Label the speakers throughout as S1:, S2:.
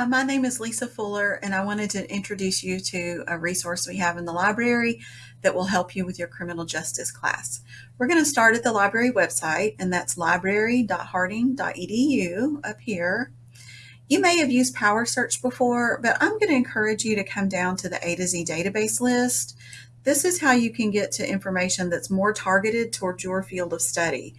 S1: Hi, my name is Lisa Fuller, and I wanted to introduce you to a resource we have in the library that will help you with your criminal justice class. We're going to start at the library website, and that's library.harding.edu up here. You may have used Power Search before, but I'm going to encourage you to come down to the A to Z database list. This is how you can get to information that's more targeted towards your field of study.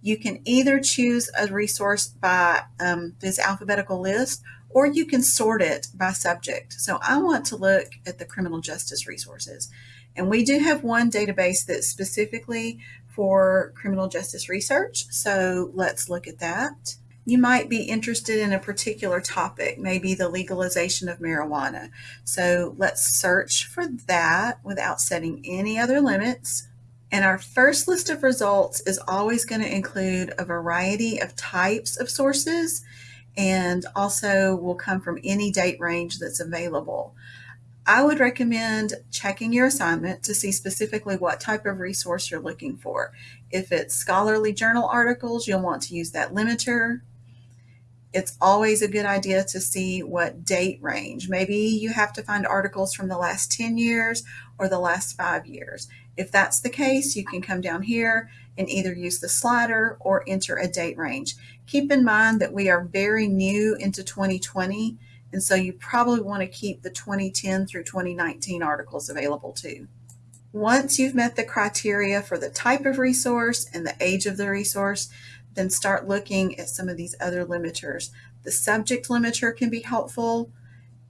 S1: You can either choose a resource by um, this alphabetical list or you can sort it by subject. So I want to look at the criminal justice resources. And we do have one database that's specifically for criminal justice research. So let's look at that. You might be interested in a particular topic, maybe the legalization of marijuana. So let's search for that without setting any other limits. And our first list of results is always going to include a variety of types of sources and also will come from any date range that's available. I would recommend checking your assignment to see specifically what type of resource you're looking for. If it's scholarly journal articles, you'll want to use that limiter. It's always a good idea to see what date range. Maybe you have to find articles from the last 10 years or the last five years. If that's the case, you can come down here and either use the slider or enter a date range. Keep in mind that we are very new into 2020, and so you probably want to keep the 2010 through 2019 articles available too. Once you've met the criteria for the type of resource and the age of the resource, then start looking at some of these other limiters. The subject limiter can be helpful.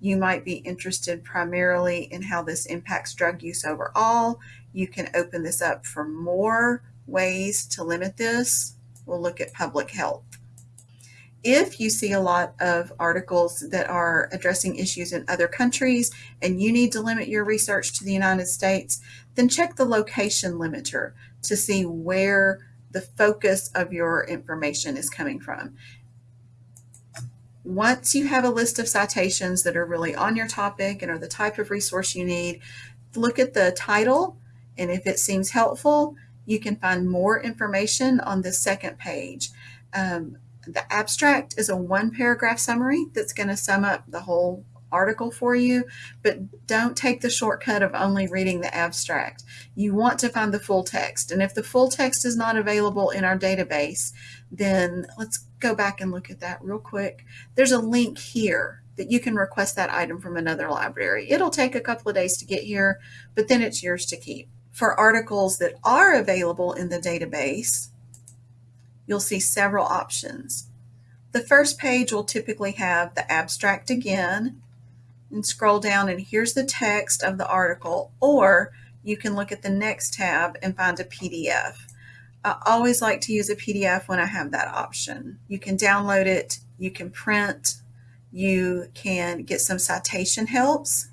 S1: You might be interested primarily in how this impacts drug use overall. You can open this up for more ways to limit this. We'll look at public health. If you see a lot of articles that are addressing issues in other countries and you need to limit your research to the United States, then check the location limiter to see where the focus of your information is coming from. Once you have a list of citations that are really on your topic and are the type of resource you need, look at the title and if it seems helpful, you can find more information on the second page. Um, the abstract is a one paragraph summary that's going to sum up the whole article for you, but don't take the shortcut of only reading the abstract. You want to find the full text. And if the full text is not available in our database, then let's go back and look at that real quick. There's a link here that you can request that item from another library. It'll take a couple of days to get here, but then it's yours to keep. For articles that are available in the database, you'll see several options. The first page will typically have the abstract again, and scroll down and here's the text of the article, or you can look at the next tab and find a PDF. I always like to use a PDF when I have that option. You can download it, you can print, you can get some citation helps,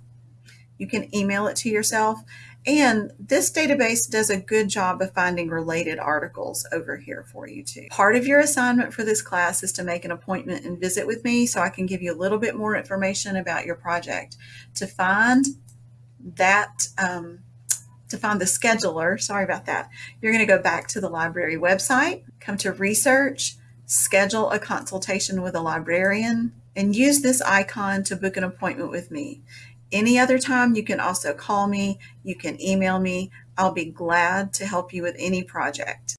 S1: you can email it to yourself, and this database does a good job of finding related articles over here for you too. Part of your assignment for this class is to make an appointment and visit with me so I can give you a little bit more information about your project. To find that, um, to find the scheduler, sorry about that, you're going to go back to the library website, come to research, schedule a consultation with a librarian, and use this icon to book an appointment with me. Any other time, you can also call me, you can email me. I'll be glad to help you with any project.